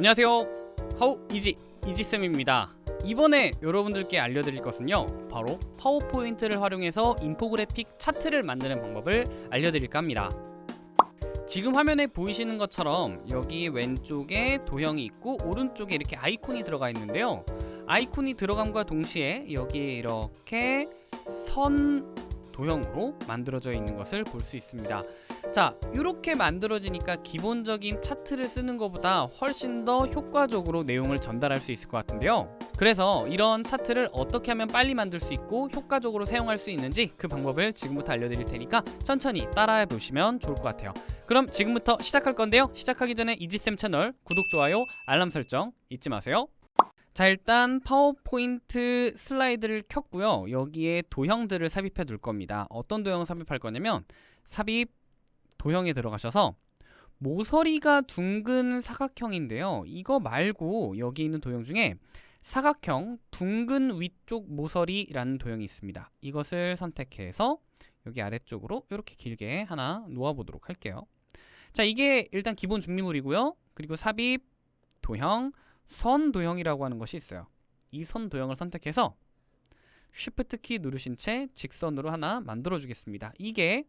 안녕하세요. 하우 이지 이지쌤입니다. 이번에 여러분들께 알려드릴 것은요 바로 파워포인트를 활용해서 인포그래픽 차트를 만드는 방법을 알려드릴까 합니다. 지금 화면에 보이시는 것처럼 여기 왼쪽에 도형이 있고 오른쪽에 이렇게 아이콘이 들어가 있는데요. 아이콘이 들어감과 동시에 여기에 이렇게 선 도형으로 만들어져 있는 것을 볼 수 있습니다. 자 이렇게 만들어지니까 기본적인 차트를 쓰는 것보다 훨씬 더 효과적으로 내용을 전달할 수 있을 것 같은데요. 그래서 이런 차트를 어떻게 하면 빨리 만들 수 있고 효과적으로 사용할 수 있는지 그 방법을 지금부터 알려드릴 테니까 천천히 따라해 보시면 좋을 것 같아요. 그럼 지금부터 시작할 건데요. 시작하기 전에 이지쌤 채널 구독, 좋아요, 알람 설정 잊지 마세요 자 일단 파워포인트 슬라이드를 켰고요. 여기에 도형들을 삽입해 둘 겁니다. 어떤 도형 삽입할 거냐면 삽입 도형에 들어가셔서 모서리가 둥근 사각형인데요. 이거 말고 여기 있는 도형 중에 사각형 둥근 위쪽 모서리라는 도형이 있습니다. 이것을 선택해서 여기 아래쪽으로 이렇게 길게 하나 놓아 보도록 할게요. 자 이게 일단 기본 준비물이고요. 그리고 삽입 도형 선 도형이라고 하는 것이 있어요. 이 선 도형을 선택해서 Shift 키 누르신 채 직선으로 하나 만들어 주겠습니다. 이게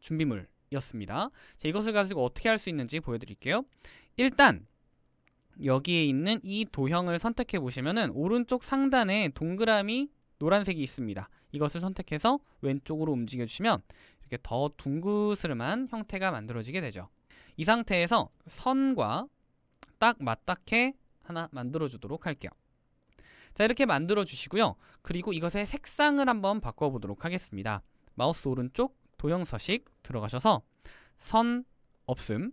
준비물이었습니다. 자, 이것을 가지고 어떻게 할 수 있는지 보여드릴게요. 일단 여기에 있는 이 도형을 선택해 보시면은 오른쪽 상단에 동그라미 노란색이 있습니다. 이것을 선택해서 왼쪽으로 움직여 주시면 이렇게 더 둥그스름한 형태가 만들어지게 되죠. 이 상태에서 선과 딱 맞닿게 하나 만들어 주도록 할게요. 자 이렇게 만들어 주시고요. 그리고 이것의 색상을 한번 바꿔 보도록 하겠습니다. 마우스 오른쪽 도형 서식 들어가셔서 선 없음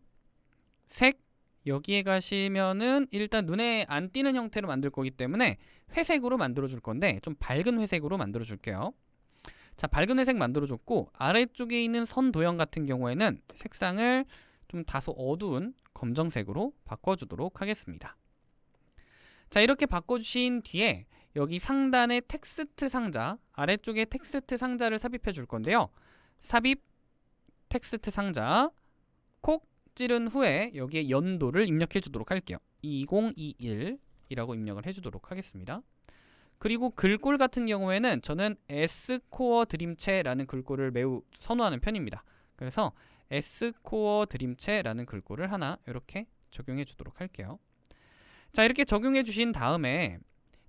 색 여기에 가시면은 일단 눈에 안 띄는 형태로 만들 거기 때문에 회색으로 만들어 줄 건데 좀 밝은 회색으로 만들어 줄게요. 자 밝은 회색 만들어 줬고 아래쪽에 있는 선 도형 같은 경우에는 색상을 좀 다소 어두운 검정색으로 바꿔주도록 하겠습니다. 자 이렇게 바꿔주신 뒤에 여기 상단의 텍스트 상자 아래쪽에 텍스트 상자를 삽입해 줄 건데요. 삽입 텍스트 상자 콕 찌른 후에 여기에 연도를 입력해 주도록 할게요. 2021이라고 입력을 해주도록 하겠습니다. 그리고 글꼴 같은 경우에는 저는 S코어 드림체라는 글꼴을 매우 선호하는 편입니다. 그래서 S코어 드림체라는 글꼴을 하나 이렇게 적용해 주도록 할게요. 자 이렇게 적용해 주신 다음에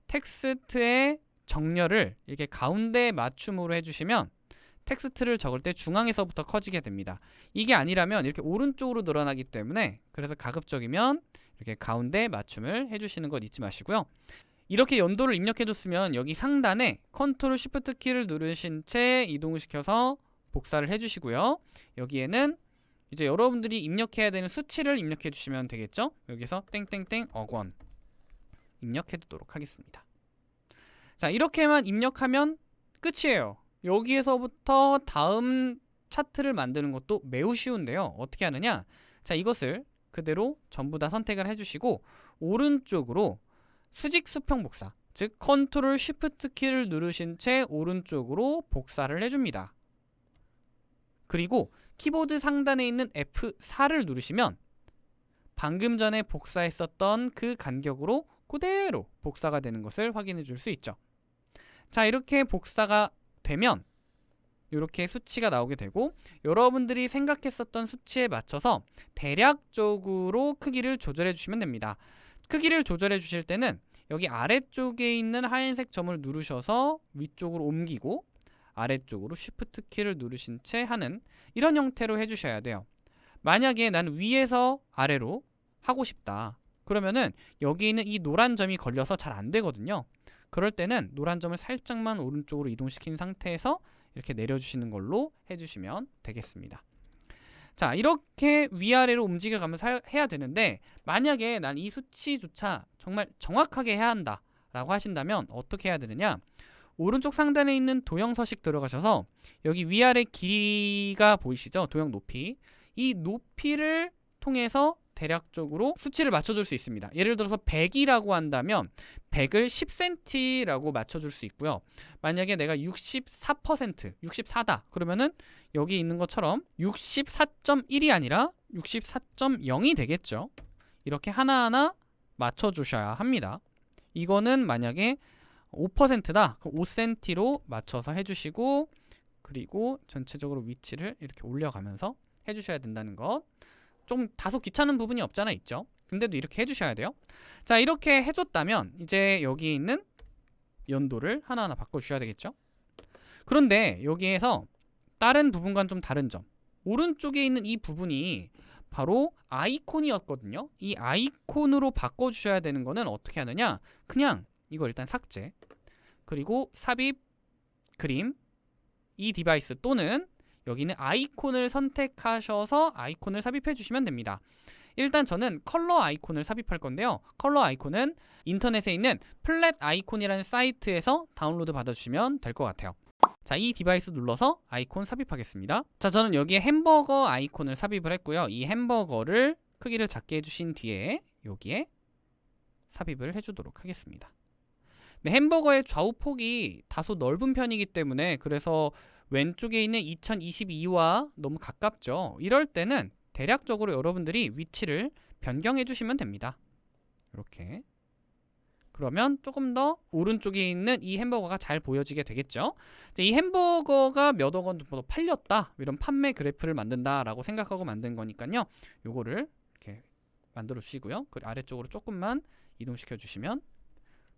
텍스트의 정렬을 이렇게 가운데 맞춤으로 해주시면 텍스트를 적을 때 중앙에서부터 커지게 됩니다. 이게 아니라면 이렇게 오른쪽으로 늘어나기 때문에 그래서 가급적이면 이렇게 가운데 맞춤을 해주시는 것 잊지 마시고요. 이렇게 연도를 입력해줬으면 여기 상단에 컨트롤 쉬프트 키를 누르신 채 이동을 시켜서 복사를 해주시고요. 여기에는 이제 여러분들이 입력해야 되는 수치를 입력해 주시면 되겠죠? 여기서 땡땡땡 억원 입력해 두도록 하겠습니다. 자 이렇게만 입력하면 끝이에요. 여기에서부터 다음 차트를 만드는 것도 매우 쉬운데요. 어떻게 하느냐? 자 이것을 그대로 전부 다 선택을 해주시고 오른쪽으로 수직 수평 복사 즉 컨트롤 쉬프트 키를 누르신 채 오른쪽으로 복사를 해줍니다 그리고 키보드 상단에 있는 F4를 누르시면 방금 전에 복사했었던 그 간격으로 그대로 복사가 되는 것을 확인해 줄 수 있죠. 자 이렇게 복사가 되면 이렇게 수치가 나오게 되고 여러분들이 생각했었던 수치에 맞춰서 대략적으로 크기를 조절해 주시면 됩니다. 크기를 조절해 주실 때는 여기 아래쪽에 있는 하얀색 점을 누르셔서 위쪽으로 옮기고 아래쪽으로 Shift 키를 누르신 채 하는 이런 형태로 해주셔야 돼요. 만약에 난 위에서 아래로 하고 싶다. 그러면은 여기 있는 이 노란 점이 걸려서 잘 안 되거든요. 그럴 때는 노란 점을 살짝만 오른쪽으로 이동시킨 상태에서 이렇게 내려주시는 걸로 해주시면 되겠습니다. 자 이렇게 위아래로 움직여가면서 해야 되는데 만약에 난 이 수치조차 정말 정확하게 해야 한다 라고 하신다면 어떻게 해야 되느냐 오른쪽 상단에 있는 도형 서식 들어가셔서 여기 위아래 길이가 보이시죠? 도형 높이. 이 높이를 통해서 대략적으로 수치를 맞춰줄 수 있습니다. 예를 들어서 100이라고 한다면 100을 10cm라고 맞춰줄 수 있고요. 만약에 내가 64% 64다. 그러면은 여기 있는 것처럼 64.1이 아니라 64.0이 되겠죠? 이렇게 하나하나 맞춰 주셔야 합니다. 이거는 만약에 5%다. 그럼 5cm로 맞춰서 해 주시고 그리고 전체적으로 위치를 이렇게 올려가면서 해 주셔야 된다는 것. 좀 다소 귀찮은 부분이 없잖아 있죠. 근데도 이렇게 해 주셔야 돼요. 자, 이렇게 해 줬다면 이제 여기 있는 연도를 하나하나 바꿔 주셔야 되겠죠. 그런데 여기에서 다른 부분과는 좀 다른 점. 오른쪽에 있는 이 부분이 바로 아이콘이었거든요. 이 아이콘으로 바꿔 주셔야 되는 거는 어떻게 하느냐? 그냥 이거 일단 삭제. 그리고 삽입 그림 이 device 또는 여기는 아이콘을 선택하셔서 아이콘을 삽입해 주시면 됩니다. 일단 저는 컬러 아이콘을 삽입할 건데요. 컬러 아이콘은 인터넷에 있는 Flaticon이라는 사이트에서 다운로드 받아주시면 될 것 같아요. 자, 이 device 눌러서 아이콘 삽입하겠습니다. 자, 저는 여기에 햄버거 아이콘을 삽입을 했고요. 이 햄버거를 크기를 작게 해주신 뒤에 여기에 삽입을 해주도록 하겠습니다. 네, 햄버거의 좌우폭이 다소 넓은 편이기 때문에 그래서 왼쪽에 있는 2022와 너무 가깝죠. 이럴 때는 대략적으로 여러분들이 위치를 변경해 주시면 됩니다. 이렇게 그러면 조금 더 오른쪽에 있는 이 햄버거가 잘 보여지게 되겠죠. 이 햄버거가 몇억 원 정도 팔렸다 이런 판매 그래프를 만든다라고 생각하고 만든 거니까요. 요거를 이렇게 만들어 주시고요. 그리고 아래쪽으로 조금만 이동시켜 주시면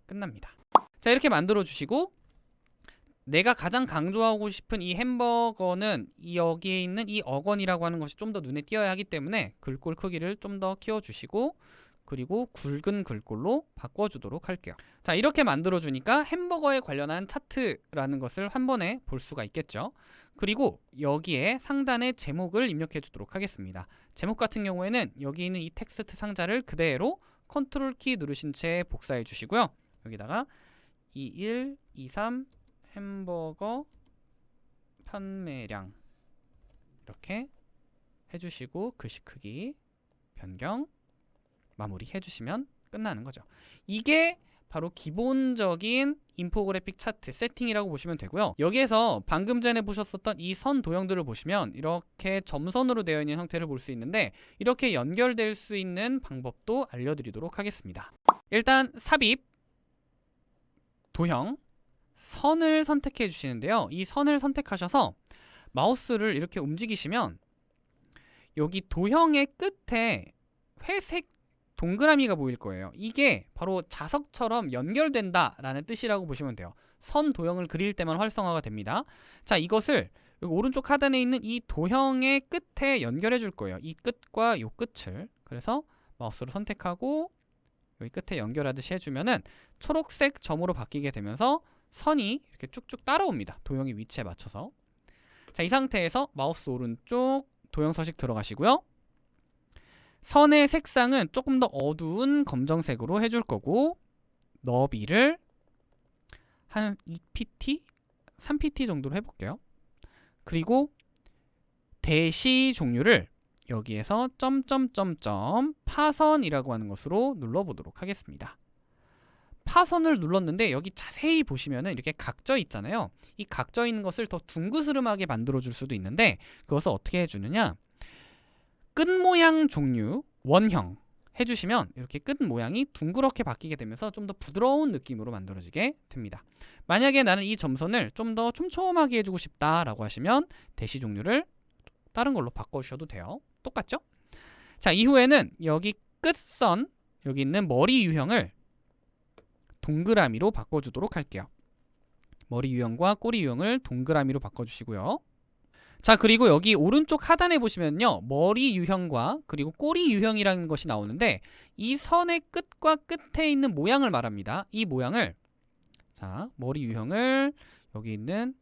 끝납니다. 자 이렇게 만들어 주시고 내가 가장 강조하고 싶은 이 햄버거는 이 여기에 있는 이 어건이라고 하는 것이 좀 더 눈에 띄어야 하기 때문에 글꼴 크기를 좀 더 키워주시고 그리고 굵은 글꼴로 바꿔주도록 할게요. 자 이렇게 만들어주니까 햄버거에 관련한 차트라는 것을 한 번에 볼 수가 있겠죠. 그리고 여기에 상단에 제목을 입력해 주도록 하겠습니다. 제목 같은 경우에는 여기 있는 이 텍스트 상자를 그대로 컨트롤 키 누르신 채 복사해 주시고요. 여기다가 21, 23 햄버거 판매량 이렇게 해주시고 글씨 크기 변경 마무리 해주시면 끝나는 거죠. 이게 바로 기본적인 인포그래픽 차트 세팅이라고 보시면 되고요. 여기에서 방금 전에 보셨었던 이 선 도형들을 보시면 이렇게 점선으로 되어 있는 형태를 볼 수 있는데 이렇게 연결될 수 있는 방법도 알려드리도록 하겠습니다. 일단 삽입, 도형, 선을 선택해 주시는데요. 이 선을 선택하셔서 마우스를 이렇게 움직이시면 여기 도형의 끝에 회색 동그라미가 보일 거예요. 이게 바로 자석처럼 연결된다 라는 뜻이라고 보시면 돼요. 선 도형을 그릴 때만 활성화가 됩니다. 자, 이것을 오른쪽 하단에 있는 이 도형의 끝에 연결해 줄 거예요. 이 끝과 이 끝을. 그래서 마우스를 선택하고 여기 끝에 연결하듯이 해주면은 초록색 점으로 바뀌게 되면서 선이 이렇게 쭉쭉 따라옵니다. 도형의 위치에 맞춰서. 자, 이 상태에서 마우스 오른쪽 도형 서식 들어가시고요. 선의 색상은 조금 더 어두운 검정색으로 해줄 거고 너비를 한 2pt, 3pt 정도로 해볼게요. 그리고 대시 종류를 여기에서 점점점점 파선이라고 하는 것으로 눌러보도록 하겠습니다. 파선을 눌렀는데 여기 자세히 보시면은 이렇게 각져 있잖아요. 이 각져 있는 것을 더 둥그스름하게 만들어 줄 수도 있는데 그것을 어떻게 해주느냐 끝 모양 종류 원형 해주시면 이렇게 끝 모양이 둥그렇게 바뀌게 되면서 좀 더 부드러운 느낌으로 만들어지게 됩니다. 만약에 나는 이 점선을 좀 더 촘촘하게 해주고 싶다라고 하시면 대시 종류를 다른 걸로 바꿔주셔도 돼요. 똑같죠? 자 이후에는 여기 끝선 여기 있는 머리 유형을 동그라미로 바꿔주도록 할게요. 머리 유형과 꼬리 유형을 동그라미로 바꿔주시고요. 자 그리고 여기 오른쪽 하단에 보시면요 머리 유형과 그리고 꼬리 유형이라는 것이 나오는데 이 선의 끝과 끝에 있는 모양을 말합니다 이 모양을 자 머리 유형을 여기 있는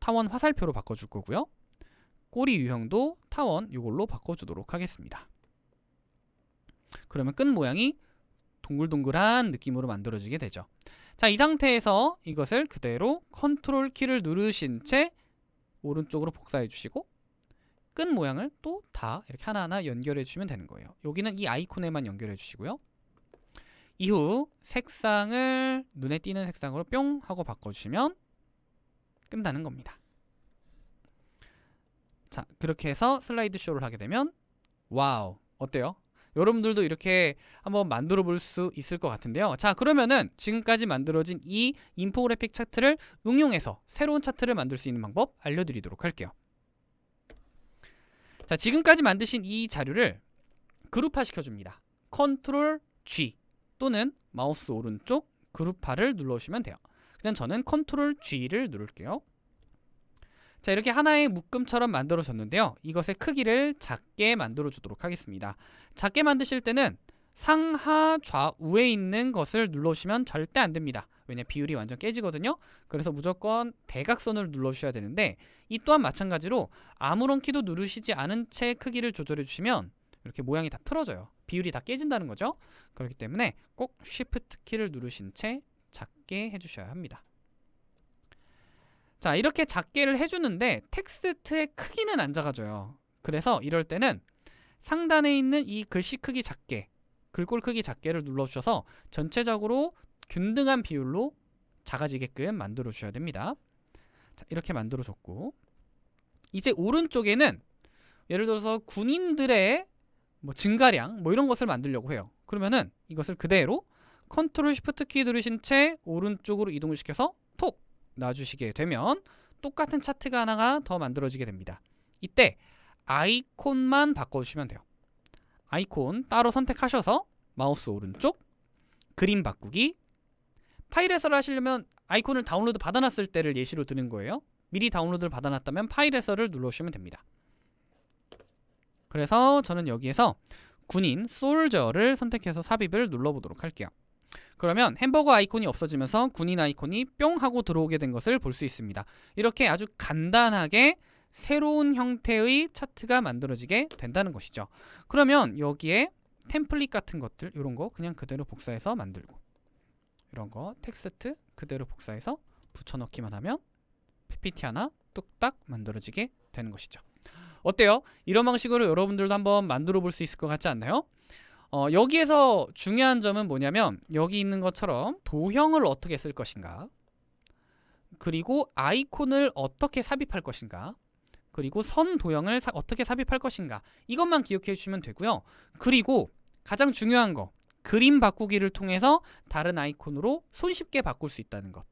타원 화살표로 바꿔줄 거고요 꼬리 유형도 타원 이걸로 바꿔주도록 하겠습니다 그러면 끝 모양이 동글동글한 느낌으로 만들어지게 되죠 자 이 상태에서 이것을 그대로 컨트롤 키를 누르신 채 오른쪽으로 복사해 주시고 끝 모양을 또 다 이렇게 하나하나 연결해 주시면 되는 거예요. 여기는 이 아이콘에만 연결해 주시고요. 이후 색상을 눈에 띄는 색상으로 뿅 하고 바꿔주시면 끝나는 겁니다. 자 그렇게 해서 슬라이드 쇼를 하게 되면 wow 어때요? 여러분들도 이렇게 한번 만들어 볼 수 있을 것 같은데요. 자, 그러면은 지금까지 만들어진 이 인포그래픽 차트를 응용해서 새로운 차트를 만들 수 있는 방법 알려드리도록 할게요. 자, 지금까지 만드신 이 자료를 그룹화 시켜줍니다. 컨트롤 G 또는 마우스 오른쪽 그룹화를 눌러주시면 돼요. 그냥 저는 컨트롤 G를 누를게요. 자 이렇게 하나의 묶음처럼 만들어졌는데요. 이것의 크기를 작게 만들어 주도록 하겠습니다. 작게 만드실 때는 상하 좌우에 있는 것을 눌러주시면 절대 안 됩니다. 왜냐 비율이 완전 깨지거든요. 그래서 무조건 대각선을 눌러주셔야 되는데 이 또한 마찬가지로 아무런 키도 누르시지 않은 채 크기를 조절해 주시면 이렇게 모양이 다 틀어져요. 비율이 다 깨진다는 거죠. 그렇기 때문에 꼭 Shift 키를 누르신 채 작게 해주셔야 합니다. 자 이렇게 작게를 해주는데 텍스트의 크기는 안 작아져요. 그래서 이럴 때는 상단에 있는 이 글씨 크기 작게 글꼴 크기 작게를 눌러주셔서 전체적으로 균등한 비율로 작아지게끔 만들어 주셔야 됩니다. 자, 이렇게 만들어 줬고 이제 오른쪽에는 예를 들어서 군인들의 뭐 증가량 뭐 이런 것을 만들려고 해요. 그러면은 이것을 그대로 컨트롤 쉬프트 키 누르신 채 오른쪽으로 이동을 시켜서 톡 놔주시게 되면 똑같은 차트가 하나가 더 만들어지게 됩니다. 이때 아이콘만 바꿔주시면 돼요. 아이콘 따로 선택하셔서 마우스 오른쪽 그림 바꾸기 파일에서를 하시려면 아이콘을 다운로드 받아놨을 때를 예시로 드는 거예요. 미리 다운로드를 받아놨다면 파일에서를 눌러주시면 됩니다. 그래서 저는 여기에서 군인 솔저를 선택해서 삽입을 눌러보도록 할게요. 그러면 햄버거 아이콘이 없어지면서 군인 아이콘이 뿅 하고 들어오게 된 것을 볼 수 있습니다. 이렇게 아주 간단하게 새로운 형태의 차트가 만들어지게 된다는 것이죠. 그러면 여기에 템플릿 같은 것들 이런 거 그냥 그대로 복사해서 만들고 이런 거 텍스트 그대로 복사해서 붙여넣기만 하면 PPT 하나 뚝딱 만들어지게 되는 것이죠. 어때요? 이런 방식으로 여러분들도 한번 만들어 볼 수 있을 것 같지 않나요? 어, 여기에서 중요한 점은 뭐냐면 여기 있는 것처럼 도형을 어떻게 쓸 것인가? 그리고 아이콘을 어떻게 삽입할 것인가? 그리고 선 도형을 사, 어떻게 삽입할 것인가? 이것만 기억해 주시면 되고요. 그리고 가장 중요한 거 그림 바꾸기를 통해서 다른 아이콘으로 손쉽게 바꿀 수 있다는 것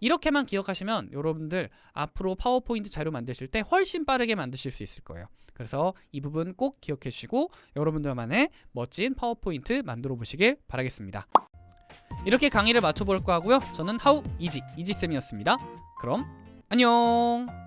이렇게만 기억하시면 여러분들 앞으로 파워포인트 자료 만드실 때 훨씬 빠르게 만드실 수 있을 거예요. 그래서 이 부분 꼭 기억해 주시고 여러분들만의 멋진 파워포인트 만들어 보시길 바라겠습니다. 이렇게 강의를 마쳐볼 거고요. 저는 하우 이지 이지쌤이었습니다. 그럼 안녕